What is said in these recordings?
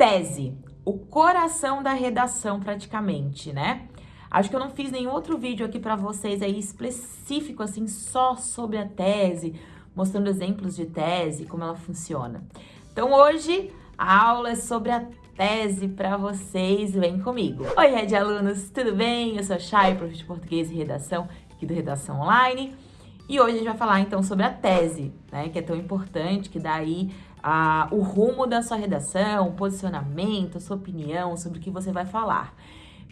Tese, o coração da redação praticamente, né? Acho que eu não fiz nenhum outro vídeo aqui para vocês aí específico, assim, só sobre a tese, mostrando exemplos de tese, como ela funciona. Então hoje a aula é sobre a tese para vocês, vem comigo. Oi, Red Alunos, tudo bem? Eu sou a Chay, professor de português e redação aqui do Redação Online. E hoje a gente vai falar então sobre a tese, né, que é tão importante, que dá aí ah, o rumo da sua redação, o posicionamento, a sua opinião sobre o que você vai falar.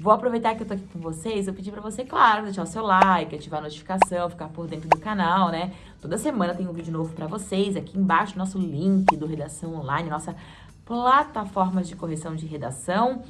Vou aproveitar que eu tô aqui com vocês, eu pedi pra você, claro, deixar o seu like, ativar a notificação, ficar por dentro do canal, né? Toda semana tem um vídeo novo pra vocês, aqui embaixo nosso link do Redação Online, nossa plataforma de correção de redação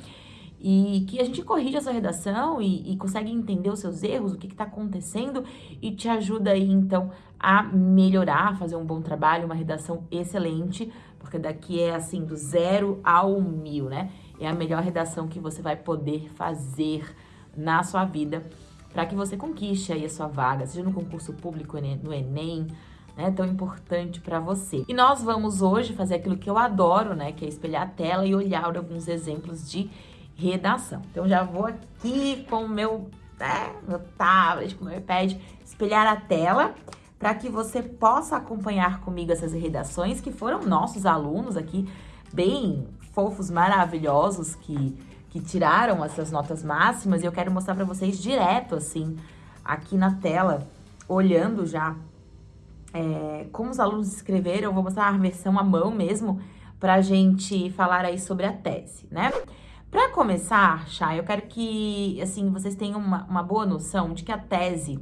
e que a gente corrige a sua redação e, e consegue entender os seus erros, o que está acontecendo e te ajuda aí, então, a melhorar, fazer um bom trabalho, uma redação excelente, porque daqui é, assim, do zero ao mil, né? É a melhor redação que você vai poder fazer na sua vida para que você conquiste aí a sua vaga, seja no concurso público, no Enem, né, tão importante para você. E nós vamos hoje fazer aquilo que eu adoro, né, que é espelhar a tela e olhar alguns exemplos de redação. Então, já vou aqui com o meu, né, meu tablet, com o meu iPad, espelhar a tela para que você possa acompanhar comigo essas redações que foram nossos alunos aqui, bem fofos, maravilhosos, que, que tiraram essas notas máximas. E eu quero mostrar para vocês direto, assim, aqui na tela, olhando já é, como os alunos escreveram. Eu vou mostrar a versão à mão mesmo, para a gente falar aí sobre a tese, né? Para começar, Chay, eu quero que, assim, vocês tenham uma, uma boa noção de que a tese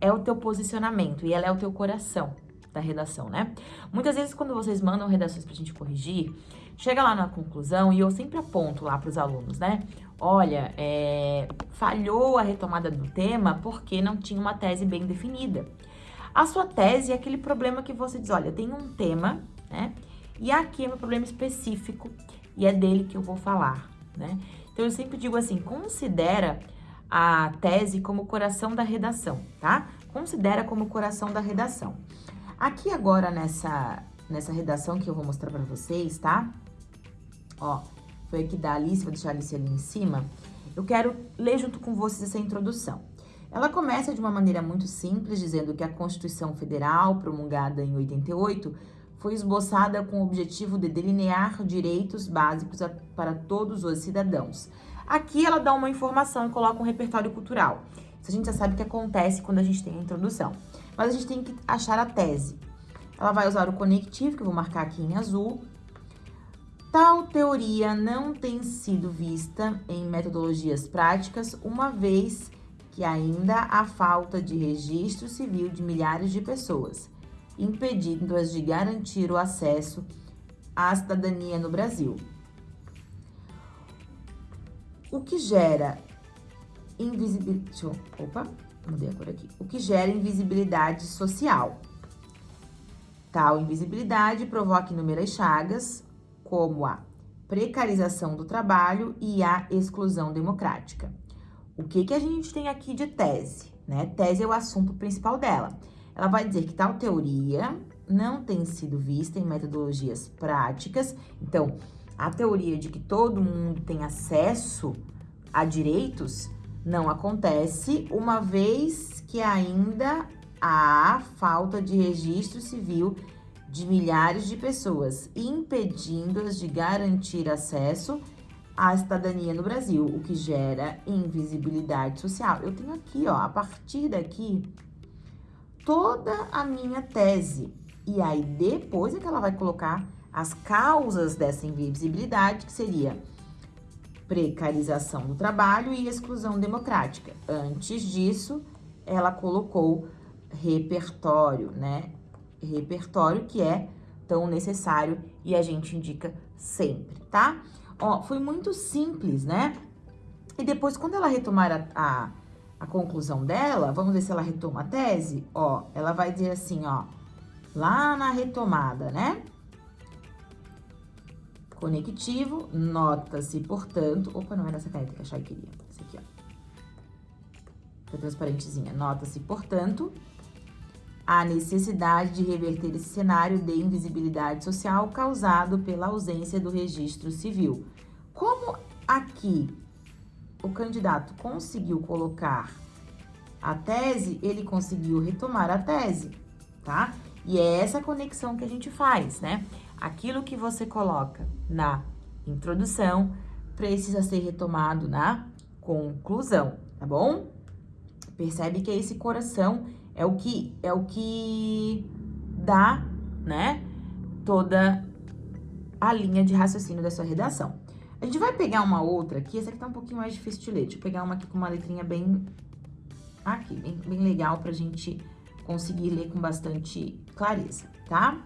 é o teu posicionamento e ela é o teu coração da redação, né? Muitas vezes, quando vocês mandam redações pra gente corrigir, chega lá na conclusão e eu sempre aponto lá pros alunos, né? Olha, é, falhou a retomada do tema porque não tinha uma tese bem definida. A sua tese é aquele problema que você diz, olha, tem um tema, né? E aqui é meu problema específico e é dele que eu vou falar né? Então, eu sempre digo assim, considera a tese como o coração da redação, tá? Considera como o coração da redação. Aqui agora, nessa, nessa redação que eu vou mostrar pra vocês, tá? Ó, foi aqui da Alice, vou deixar a Alice ali em cima. Eu quero ler junto com vocês essa introdução. Ela começa de uma maneira muito simples, dizendo que a Constituição Federal, promulgada em 88, foi esboçada com o objetivo de delinear direitos básicos a, para todos os cidadãos. Aqui ela dá uma informação e coloca um repertório cultural. Isso a gente já sabe que acontece quando a gente tem a introdução. Mas a gente tem que achar a tese. Ela vai usar o conectivo, que eu vou marcar aqui em azul. Tal teoria não tem sido vista em metodologias práticas, uma vez que ainda há falta de registro civil de milhares de pessoas impedindo-as de garantir o acesso à cidadania no Brasil. O que gera invisibilidade... Opa, mudei a cor aqui. O que gera invisibilidade social. Tal invisibilidade provoca inúmeras chagas, como a precarização do trabalho e a exclusão democrática. O que, que a gente tem aqui de tese? Né? Tese é o assunto principal dela. Ela vai dizer que tal teoria não tem sido vista em metodologias práticas. Então, a teoria de que todo mundo tem acesso a direitos não acontece, uma vez que ainda há falta de registro civil de milhares de pessoas, impedindo-as de garantir acesso à cidadania no Brasil, o que gera invisibilidade social. Eu tenho aqui, ó, a partir daqui, toda a minha tese. E aí, depois é que ela vai colocar as causas dessa invisibilidade, que seria precarização do trabalho e exclusão democrática. Antes disso, ela colocou repertório, né? Repertório que é tão necessário e a gente indica sempre, tá? Ó, foi muito simples, né? E depois, quando ela retomar a, a a conclusão dela, vamos ver se ela retoma a tese, ó, ela vai dizer assim, ó, lá na retomada, né? Conectivo, nota-se, portanto, opa, não era essa caneta que a Chay queria, essa aqui, ó. Fica transparentezinha. Nota-se, portanto, a necessidade de reverter esse cenário de invisibilidade social causado pela ausência do registro civil. Como aqui o candidato conseguiu colocar a tese, ele conseguiu retomar a tese, tá? E é essa conexão que a gente faz, né? Aquilo que você coloca na introdução precisa ser retomado na conclusão, tá bom? Percebe que esse coração é o que é o que dá, né, toda a linha de raciocínio da sua redação. A gente vai pegar uma outra aqui, essa aqui tá um pouquinho mais difícil de ler. Deixa eu pegar uma aqui com uma letrinha bem aqui, bem, bem legal pra gente conseguir ler com bastante clareza, tá?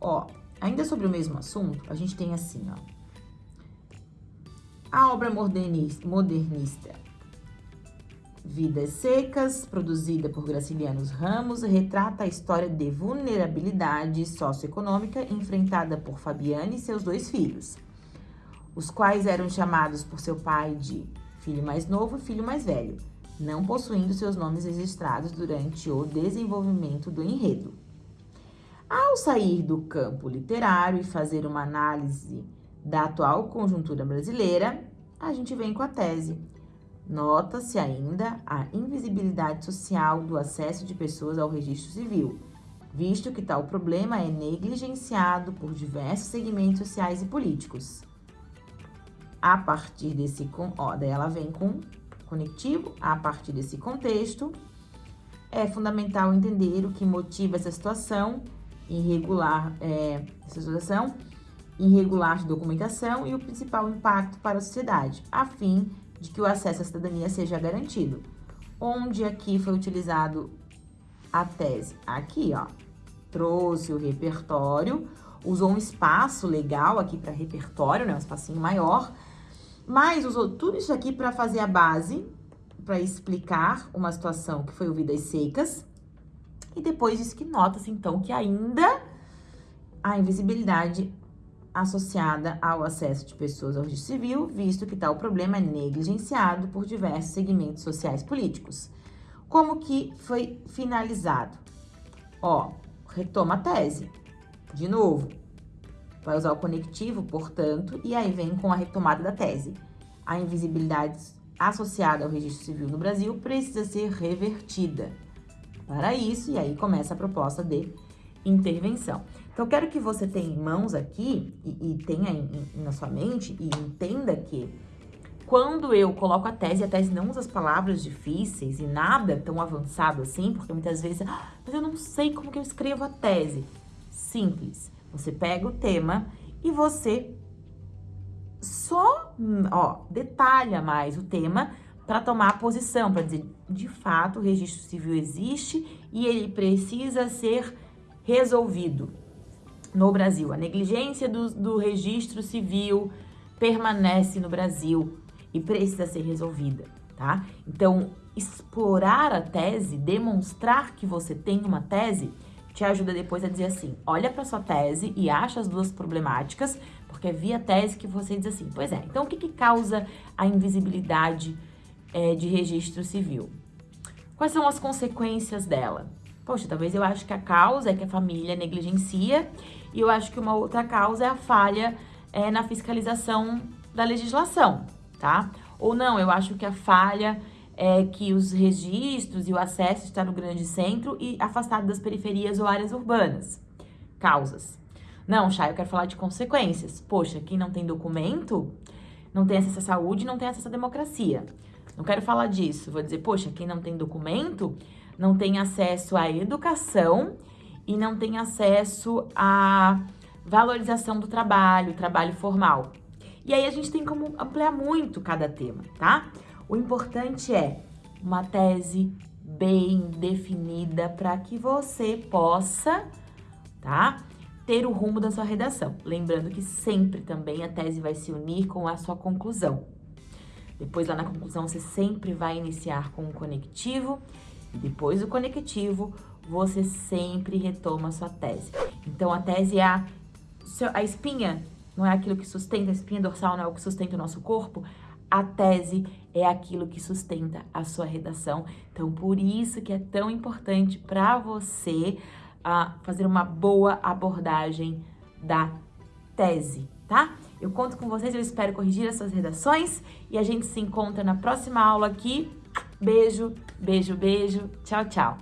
Ó, ainda sobre o mesmo assunto, a gente tem assim, ó. A obra modernista, modernista Vidas Secas, produzida por Gracilianos Ramos, retrata a história de vulnerabilidade socioeconômica enfrentada por Fabiane e seus dois filhos os quais eram chamados por seu pai de filho mais novo e filho mais velho, não possuindo seus nomes registrados durante o desenvolvimento do enredo. Ao sair do campo literário e fazer uma análise da atual conjuntura brasileira, a gente vem com a tese. Nota-se ainda a invisibilidade social do acesso de pessoas ao registro civil, visto que tal problema é negligenciado por diversos segmentos sociais e políticos. A partir desse, ó, daí ela vem com conectivo, a partir desse contexto, é fundamental entender o que motiva essa situação irregular, é, essa situação irregular de documentação e o principal impacto para a sociedade, a fim de que o acesso à cidadania seja garantido. Onde aqui foi utilizado a tese? Aqui, ó, trouxe o repertório, usou um espaço legal aqui para repertório, né, um espacinho maior, mas usou tudo isso aqui para fazer a base, para explicar uma situação que foi ouvidas secas. E depois diz que nota-se, então, que ainda a invisibilidade associada ao acesso de pessoas ao registro civil, visto que tal problema é negligenciado por diversos segmentos sociais políticos. Como que foi finalizado? Ó, retoma a tese. De novo, Vai usar o conectivo, portanto, e aí vem com a retomada da tese. A invisibilidade associada ao registro civil no Brasil precisa ser revertida. Para isso, e aí começa a proposta de intervenção. Então, quero que você tenha em mãos aqui e, e tenha em, em, na sua mente e entenda que quando eu coloco a tese, a tese não usa as palavras difíceis e nada tão avançado assim, porque muitas vezes, ah, mas eu não sei como que eu escrevo a tese. Simples. Você pega o tema e você só, ó, detalha mais o tema para tomar a posição, para dizer, de fato, o registro civil existe e ele precisa ser resolvido no Brasil. A negligência do, do registro civil permanece no Brasil e precisa ser resolvida, tá? Então, explorar a tese, demonstrar que você tem uma tese, te ajuda depois a dizer assim, olha para sua tese e acha as duas problemáticas, porque é via tese que você diz assim, pois é, então o que, que causa a invisibilidade é, de registro civil? Quais são as consequências dela? Poxa, talvez eu acho que a causa é que a família negligencia e eu acho que uma outra causa é a falha é, na fiscalização da legislação, tá? Ou não, eu acho que a falha é que os registros e o acesso está no grande centro e afastado das periferias ou áreas urbanas. Causas. Não, Chay, eu quero falar de consequências. Poxa, quem não tem documento não tem acesso à saúde, não tem acesso à democracia. Não quero falar disso. Vou dizer, poxa, quem não tem documento não tem acesso à educação e não tem acesso à valorização do trabalho, trabalho formal. E aí a gente tem como ampliar muito cada tema, tá? O importante é uma tese bem definida para que você possa, tá? Ter o rumo da sua redação. Lembrando que sempre também a tese vai se unir com a sua conclusão. Depois lá na conclusão você sempre vai iniciar com o conectivo e depois do conectivo você sempre retoma a sua tese. Então a tese é a, a espinha, não é aquilo que sustenta, a espinha dorsal não é o que sustenta o nosso corpo, a tese é aquilo que sustenta a sua redação. Então, por isso que é tão importante para você uh, fazer uma boa abordagem da tese, tá? Eu conto com vocês, eu espero corrigir as suas redações e a gente se encontra na próxima aula aqui. Beijo, beijo, beijo. Tchau, tchau.